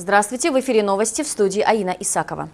Здравствуйте, в эфире новости в студии Аина Исакова.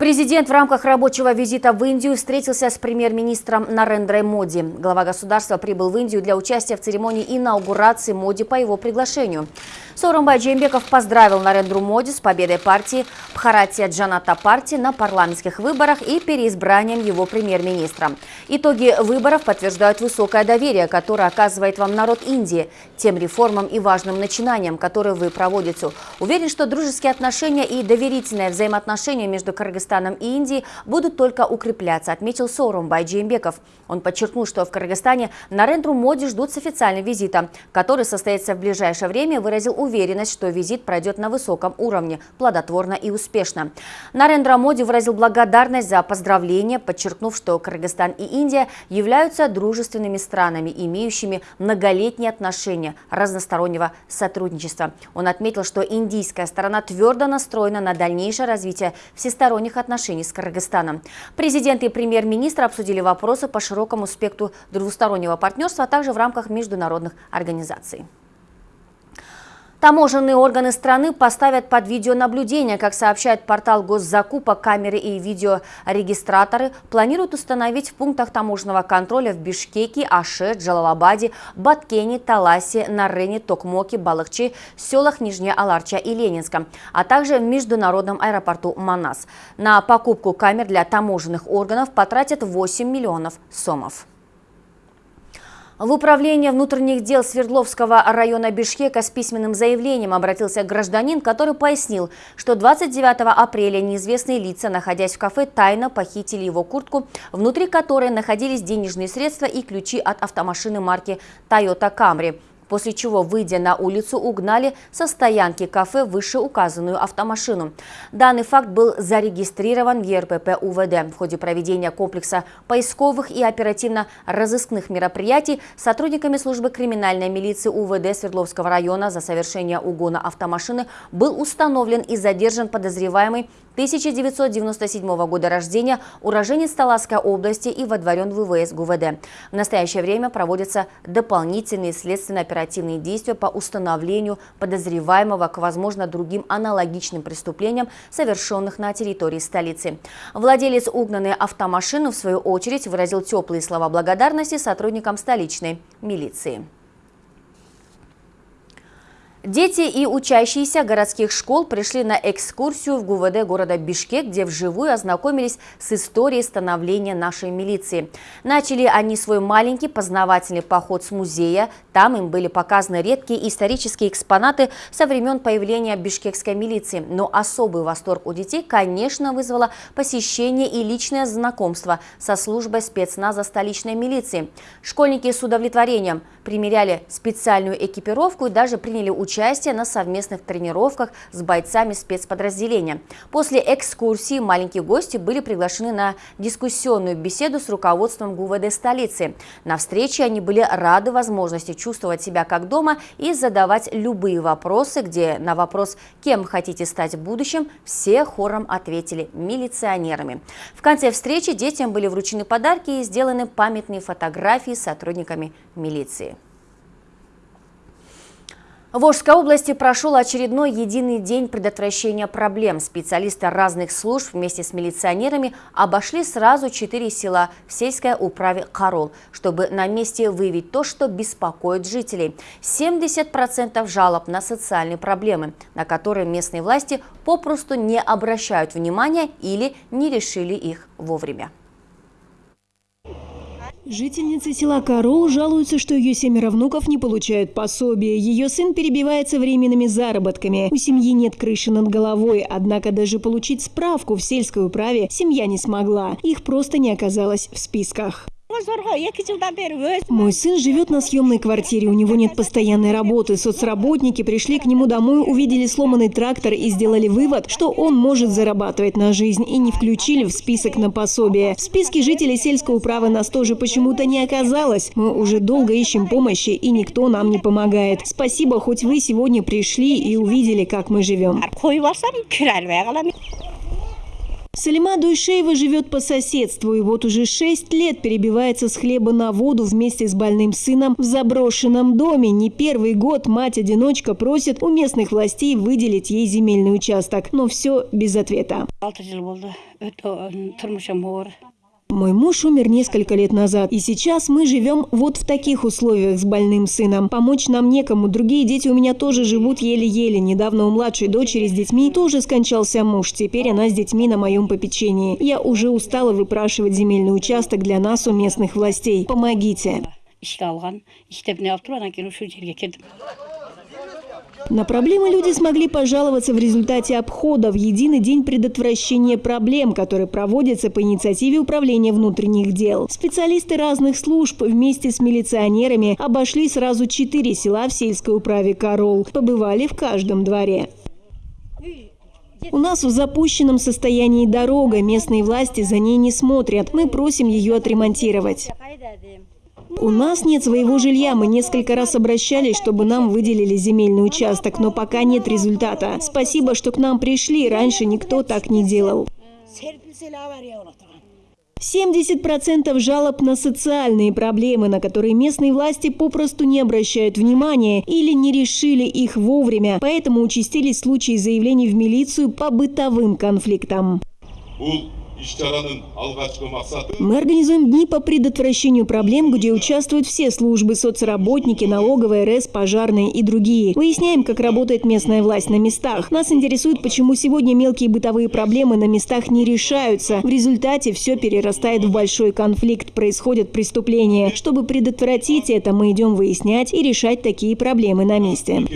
Президент в рамках рабочего визита в Индию встретился с премьер-министром Нарендрой Моди. Глава государства прибыл в Индию для участия в церемонии инаугурации Моди по его приглашению. Сооронбай Джеймбеков поздравил Нарендру Моди с победой партии Бхаратия Джаната партии на парламентских выборах и переизбранием его премьер-министра. Итоги выборов подтверждают высокое доверие, которое оказывает вам народ Индии, тем реформам и важным начинаниям, которые вы проводите. Уверен, что дружеские отношения и доверительное взаимоотношение между Кыргызстаном Кыргызстаном и Индией будут только укрепляться, отметил Сорум Байджиембеков. Он подчеркнул, что в Кыргызстане Нарендру Моди ждут с официальным визитом, который состоится в ближайшее время, выразил уверенность, что визит пройдет на высоком уровне, плодотворно и успешно. Нарендра Моди выразил благодарность за поздравления, подчеркнув, что Кыргызстан и Индия являются дружественными странами, имеющими многолетние отношения разностороннего сотрудничества. Он отметил, что индийская сторона твердо настроена на дальнейшее развитие всесторонних отношений с Кыргызстаном. Президент и премьер-министр обсудили вопросы по широкому спектру двустороннего партнерства, а также в рамках международных организаций. Таможенные органы страны поставят под видеонаблюдение, как сообщает портал госзакупок, камеры и видеорегистраторы планируют установить в пунктах таможенного контроля в Бишкеке, Аше, Джалалабаде, Баткене, Таласе, Нарене, Токмоке, Балахче, селах Нижняя Аларча и Ленинска, а также в международном аэропорту Манас. На покупку камер для таможенных органов потратят 8 миллионов сомов. В Управление внутренних дел Свердловского района Бишкека с письменным заявлением обратился гражданин, который пояснил, что 29 апреля неизвестные лица, находясь в кафе, тайно похитили его куртку, внутри которой находились денежные средства и ключи от автомашины марки Toyota Camry после чего, выйдя на улицу, угнали со стоянки кафе вышеуказанную автомашину. Данный факт был зарегистрирован в ЕРПП УВД. В ходе проведения комплекса поисковых и оперативно-розыскных мероприятий сотрудниками службы криминальной милиции УВД Свердловского района за совершение угона автомашины был установлен и задержан подозреваемый 1997 года рождения, уроженец Таласской области и водворен в ВВС ГУВД. В настоящее время проводятся дополнительные следственно-оперативные действия по установлению подозреваемого к, возможно, другим аналогичным преступлениям, совершенных на территории столицы. Владелец угнанной автомашины, в свою очередь, выразил теплые слова благодарности сотрудникам столичной милиции. Дети и учащиеся городских школ пришли на экскурсию в ГУВД города Бишкек, где вживую ознакомились с историей становления нашей милиции. Начали они свой маленький познавательный поход с музея. Там им были показаны редкие исторические экспонаты со времен появления бишкекской милиции. Но особый восторг у детей, конечно, вызвало посещение и личное знакомство со службой спецназа столичной милиции. Школьники с удовлетворением примеряли специальную экипировку и даже приняли участие участие на совместных тренировках с бойцами спецподразделения. После экскурсии маленькие гости были приглашены на дискуссионную беседу с руководством ГУВД столицы. На встрече они были рады возможности чувствовать себя как дома и задавать любые вопросы, где на вопрос «Кем хотите стать в будущем?» все хором ответили «милиционерами». В конце встречи детям были вручены подарки и сделаны памятные фотографии с сотрудниками милиции. В Волжской области прошел очередной единый день предотвращения проблем. Специалисты разных служб вместе с милиционерами обошли сразу четыре села в сельской управе Карол, чтобы на месте выявить то, что беспокоит жителей. 70% жалоб на социальные проблемы, на которые местные власти попросту не обращают внимания или не решили их вовремя. Жительница села Карол жалуется, что ее семеро внуков не получают пособие. Ее сын перебивается временными заработками. У семьи нет крыши над головой, однако даже получить справку в сельской управе семья не смогла. Их просто не оказалось в списках. Мой сын живет на съемной квартире, у него нет постоянной работы. Соцработники пришли к нему домой, увидели сломанный трактор и сделали вывод, что он может зарабатывать на жизнь и не включили в список на пособие. В списке жителей сельской управы нас тоже почему-то не оказалось. Мы уже долго ищем помощи и никто нам не помогает. Спасибо, хоть вы сегодня пришли и увидели, как мы живем. Салима Дуйшеева живет по соседству и вот уже шесть лет перебивается с хлеба на воду вместе с больным сыном в заброшенном доме. Не первый год мать-одиночка просит у местных властей выделить ей земельный участок, но все без ответа. Мой муж умер несколько лет назад, и сейчас мы живем вот в таких условиях с больным сыном. Помочь нам некому, другие дети у меня тоже живут еле-еле. Недавно у младшей дочери с детьми тоже скончался муж, теперь она с детьми на моем попечении. Я уже устала выпрашивать земельный участок для нас у местных властей. Помогите. На проблемы люди смогли пожаловаться в результате обхода в единый день предотвращения проблем, который проводится по инициативе Управления внутренних дел. Специалисты разных служб вместе с милиционерами обошли сразу четыре села в сельской управе Корол. Побывали в каждом дворе. У нас в запущенном состоянии дорога, местные власти за ней не смотрят. Мы просим ее отремонтировать. У нас нет своего жилья. Мы несколько раз обращались, чтобы нам выделили земельный участок, но пока нет результата. Спасибо, что к нам пришли. Раньше никто так не делал. 70% жалоб на социальные проблемы, на которые местные власти попросту не обращают внимания или не решили их вовремя. Поэтому участились случаи заявлений в милицию по бытовым конфликтам. Мы организуем дни по предотвращению проблем, где участвуют все службы, соцработники, налоговая, РС, пожарные и другие. Выясняем, как работает местная власть на местах. Нас интересует, почему сегодня мелкие бытовые проблемы на местах не решаются. В результате все перерастает в большой конфликт, происходят преступления. Чтобы предотвратить это, мы идем выяснять и решать такие проблемы на месте.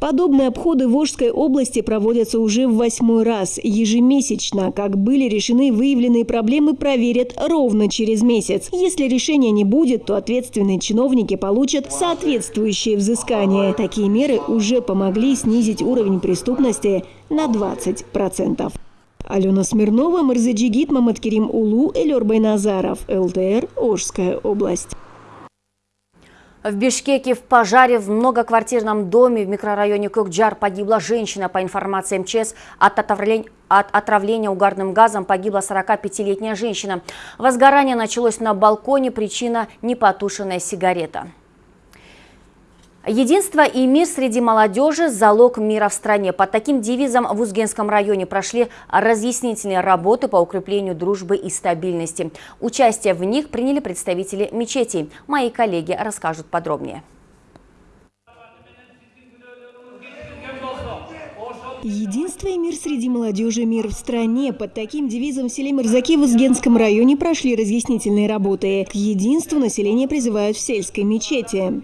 Подобные обходы в Волжской области проводятся уже в восьмой раз. Ежемесячно, как были решены выявленные проблемы, проверят ровно через месяц. Если решения не будет, то ответственные чиновники получат соответствующее взыскание. Такие меры уже помогли снизить уровень преступности на 20%. Алена Смирнова, Марзаджигит, Маматкерим Улу, Элер Байназаров, ЛТР, Ожская область. В Бишкеке в пожаре в многоквартирном доме в микрорайоне Кокджар погибла женщина. По информации МЧС, от отравления, от отравления угарным газом погибла 45-летняя женщина. Возгорание началось на балконе, причина – непотушенная сигарета. Единство и мир среди молодежи – залог мира в стране. Под таким девизом в Узгенском районе прошли разъяснительные работы по укреплению дружбы и стабильности. Участие в них приняли представители мечетей. Мои коллеги расскажут подробнее. Единство и мир среди молодежи, мир в стране. Под таким девизом в селе Мирзаки в Узгенском районе прошли разъяснительные работы. К единству население призывают в сельской мечети.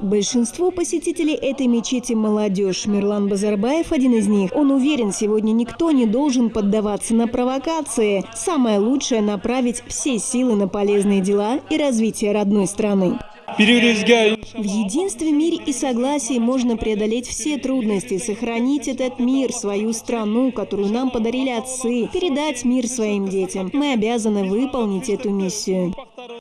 Большинство посетителей этой мечети – молодежь. Мирлан Базарбаев – один из них. Он уверен, сегодня никто не должен поддаваться на провокации. Самое лучшее – направить все силы на полезные дела и развитие родной страны. В единстве, мире и согласии можно преодолеть все трудности, сохранить этот мир, свою страну, которую нам подарили отцы, передать мир своим детям. Мы обязаны выполнить эту миссию.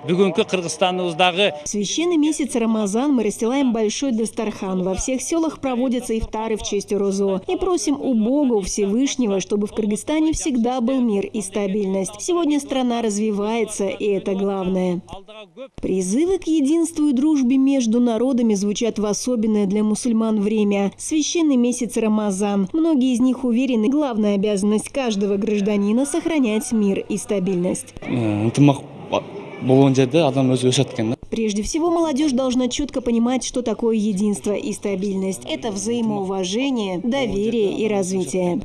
В священный месяц Рамазан мы расстилаем большой Дастархан. Во всех селах проводятся ифтары в честь Орозо. И просим у Бога, у Всевышнего, чтобы в Кыргызстане всегда был мир и стабильность. Сегодня страна развивается, и это главное. Призывы к единству и дружбе между народами звучат в особенное для мусульман время. Священный месяц Рамазан. Многие из них уверены, главная обязанность каждого гражданина – сохранять мир и стабильность. Прежде всего, молодежь должна четко понимать, что такое единство и стабильность. Это взаимоуважение, доверие и развитие.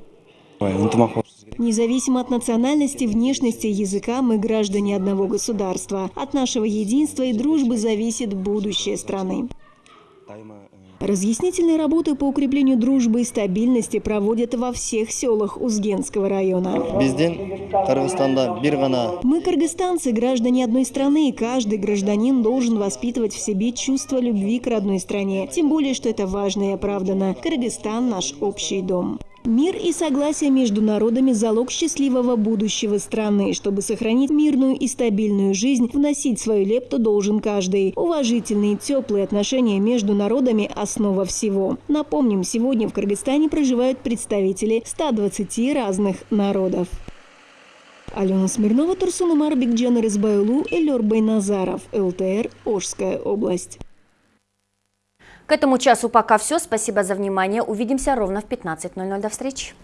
Независимо от национальности, внешности, языка, мы граждане одного государства. От нашего единства и дружбы зависит будущее страны. Разъяснительные работы по укреплению дружбы и стабильности проводят во всех селах Узгенского района. Мы кыргызстанцы, граждане одной страны, и каждый гражданин должен воспитывать в себе чувство любви к родной стране. Тем более, что это важно и оправдано. Кыргызстан – наш общий дом. Мир и согласие между народами – залог счастливого будущего страны. Чтобы сохранить мирную и стабильную жизнь, вносить свою лепту должен каждый. Уважительные, теплые отношения между народами – основа всего. Напомним, сегодня в Кыргызстане проживают представители 120 разных народов. Алена Смирнова, Турсун Умар Бекджан Рызбайлу, Элер Байназаров, ЛТР, Ожская область. К этому часу пока все. Спасибо за внимание. Увидимся ровно в 15.00. До встречи.